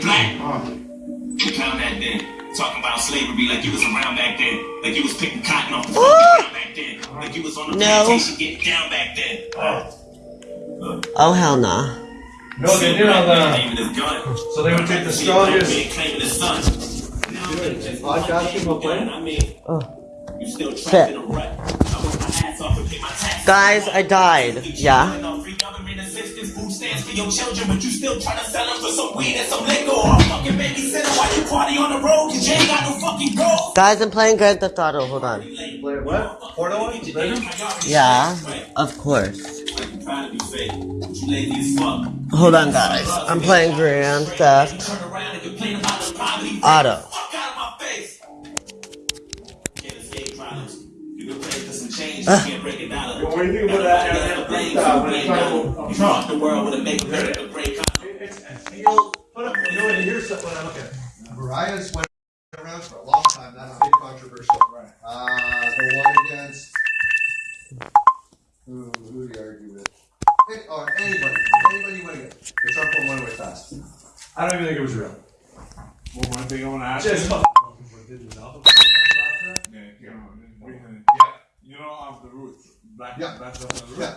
black. You pound that then. Talking about slavery like you was around back then. Like you was picking cotton off the fucking ground back then. Like you was on the No. plantation getting down back then. Oh hell nah. No, they did on uh, the. Claiming. So they would take the See a black strongest. man claiming his son. Now they just Podcasting while playing? I mean, Oh. you still trapped in a rut. I work my ass off and pay my taxes. Guys, I died. Yeah. Free government assistance, food stamps for your children, but you still trying to sell them for some weed and some liquor or a fucking babysitter while you party on the road cause you ain't got no fucking goals. Guys, I'm playing Grand Theft Auto. Hold on. Wait, what? Yeah, of course. Like you trying to be fake, but you lazy as fuck. Hold on, guys. I'm playing Grand Theft Turn around and complain about the poverty. Auto. Change, you can't break it down. What do you think about that Eminem freestyle when he tried You fuck the world with a make America great economy. Put up, you know, and here's something I look at. Mariah's went around for a long time, not a big controversial. Uh, the one against, who, who do you argue with? Any- Or anybody, anybody went against. The Trump one went away fast. I don't even think it was real. Well, one thing I want to ask Just you. Yeah, Yeah, you know of the roots. Black, Yeah. black stuff the roots. Yeah.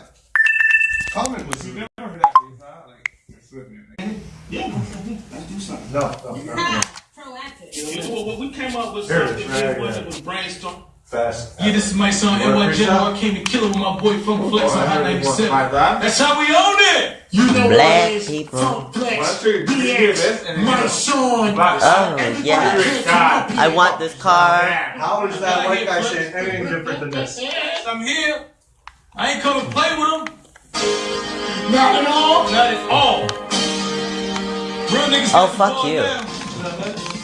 Comment was you never heard that freestyle? Like, it's with me. Like, No, no, no. Proactive. You know what? We came up with Here it right that was, here. it was brainstorm. Fast. Yeah, this is my son, Word NY General. freestyle? I came to kill it with my boy Funk Flex on Hot 97. Like that? That's how we own it! You know Black what it is. people. Funk Well, Flex, that's true. You hear this and then my you Oh, yeah. I want this car. How is that white guy saying anything different than this? I'm here. I ain't come to play with him. Not at all. Not at all. Real niggas. Oh, got the fuck you.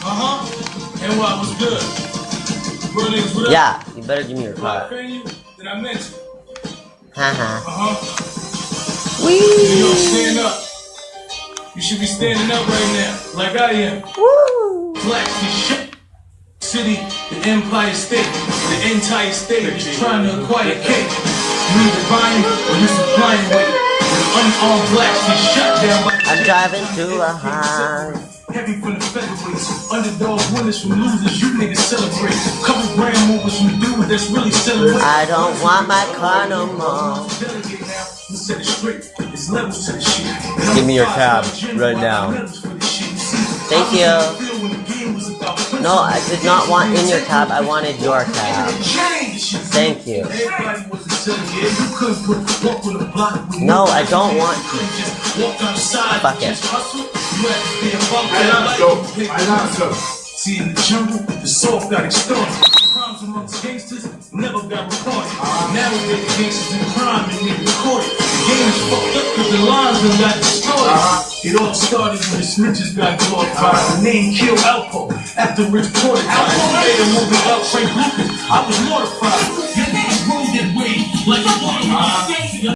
Uh-huh. And what was good? Real niggas, what up? Yeah, you better give me your Black car. venue I mentioned. Haha. Uh-huh. You know, stand up. You should be standing up right now, like I am. Woo! Black is shit. City, the Empire State, the entire state is trying to acquire cake. You either buying or you supplying with it. Unarmed blacks get shut down by I'm driving to a high. Heavy from the featherweights, underdog winners from losers, you niggas celebrate. Couple grand movers from dudes that's really celebrating. I don't want my car no more. Give me your five tab right now. got medals for this shit. You see, Thank you. on the field when the game was about No, I did not want in your tab. I wanted your tab. Thank you. Everybody was a silly, You couldn't put a walk on the block with No. I don't want You couldn't just walk outside Fuck and it. just hustle. You had to be a bump I that not like so. to pick I not so. See, in the jungle, the soft got extorted. Crimes amongst gangsters never got reported. Nowadays, gangsters in crime and they recorded. The game is fucked up because the lines done got distorted. Uh-huh. It all started when the snitches got glorified. The name killed Alpo after Rich Porter. Alpo uh-huh. made a movie about Frank Lucas. I was mortified. Your niggas rolled that way like a water